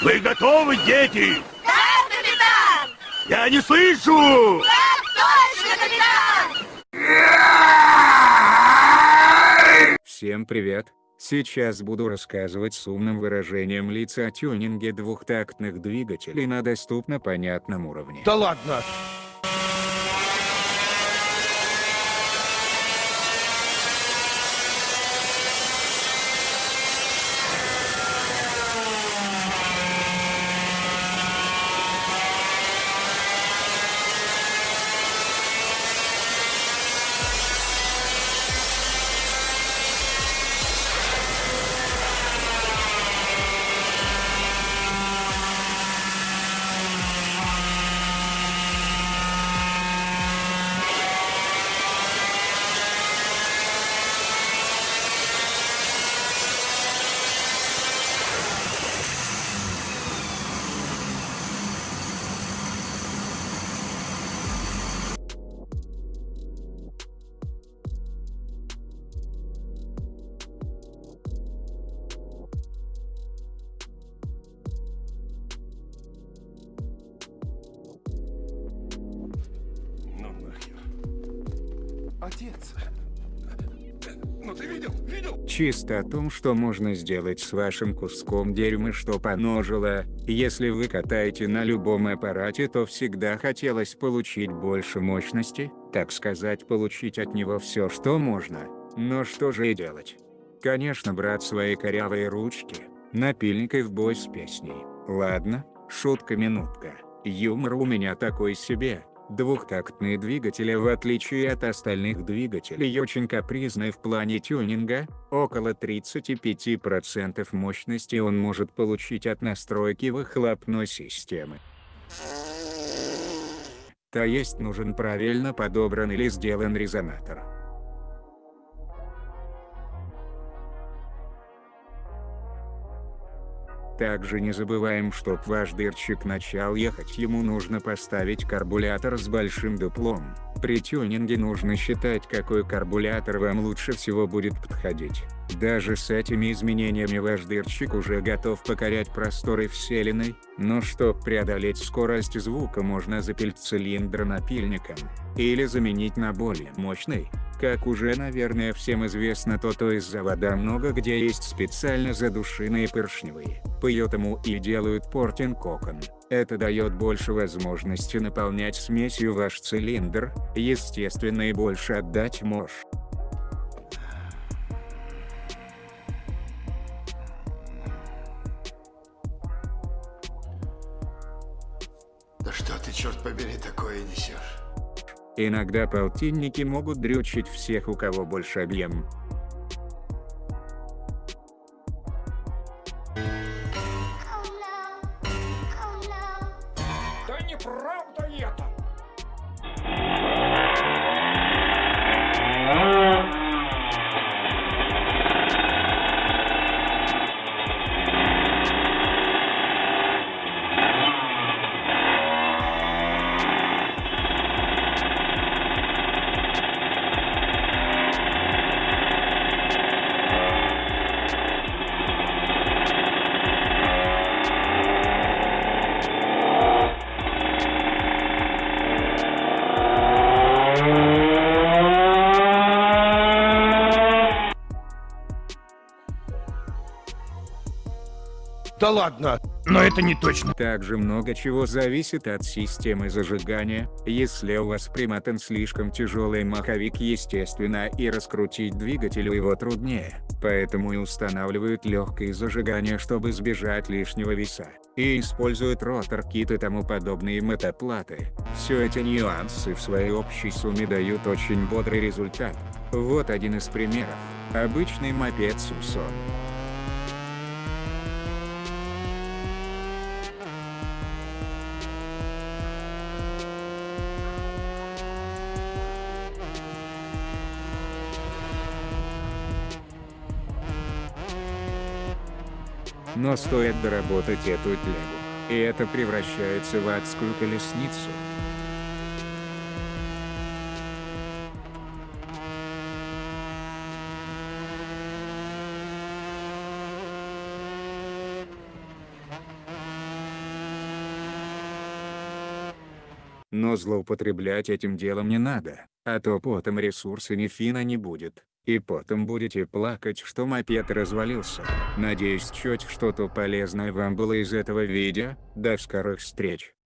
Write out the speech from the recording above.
Вы готовы, дети? Да, капитан! Я не слышу! Так точно, капитан! Всем привет! Сейчас буду рассказывать с умным выражением лица о тюнинге двухтактных двигателей на доступно понятном уровне. Да ладно! Отец. Ну ты видел? Видел? Чисто о том, что можно сделать с вашим куском дерьма, что поножило. Если вы катаете на любом аппарате, то всегда хотелось получить больше мощности, так сказать, получить от него все, что можно. Но что же и делать? Конечно, брать свои корявые ручки, напильник и в бой с песней. Ладно, шутка-минутка. Юмор у меня такой себе. Двухтактные двигатели в отличие от остальных двигателей очень капризны в плане тюнинга, около 35% мощности он может получить от настройки выхлопной системы. То есть нужен правильно подобран или сделан резонатор. Также не забываем, чтоб ваш дырчик начал ехать ему нужно поставить карбулятор с большим дуплом. При тюнинге нужно считать какой карбулятор вам лучше всего будет подходить. Даже с этими изменениями ваш дырчик уже готов покорять просторы вселенной, но чтоб преодолеть скорость звука можно запилить цилиндр напильником, или заменить на более мощный. Как уже наверное всем известно то то из завода много где есть специально задушенные поршневые, поэтому и делают портинг окон. Это дает больше возможности наполнять смесью ваш цилиндр, естественно и больше отдать мощь. Да что ты, черт побери, такое несешь? Иногда полтинники могут дрючить всех у кого больше объем. Да ладно! Но это не точно. Также много чего зависит от системы зажигания, если у вас примотан слишком тяжелый маховик естественно и раскрутить двигателю его труднее, поэтому и устанавливают легкое зажигание чтобы избежать лишнего веса, и используют ротор-кит и тому подобные мотоплаты. Все эти нюансы в своей общей сумме дают очень бодрый результат. Вот один из примеров. Обычный мопед Симсон. Но стоит доработать эту телегу, и это превращается в адскую колесницу. Но злоупотреблять этим делом не надо, а то потом ресурсами Фина не будет. И потом будете плакать, что мопед развалился. Надеюсь, чуть что-то полезное вам было из этого видео. До скорых встреч.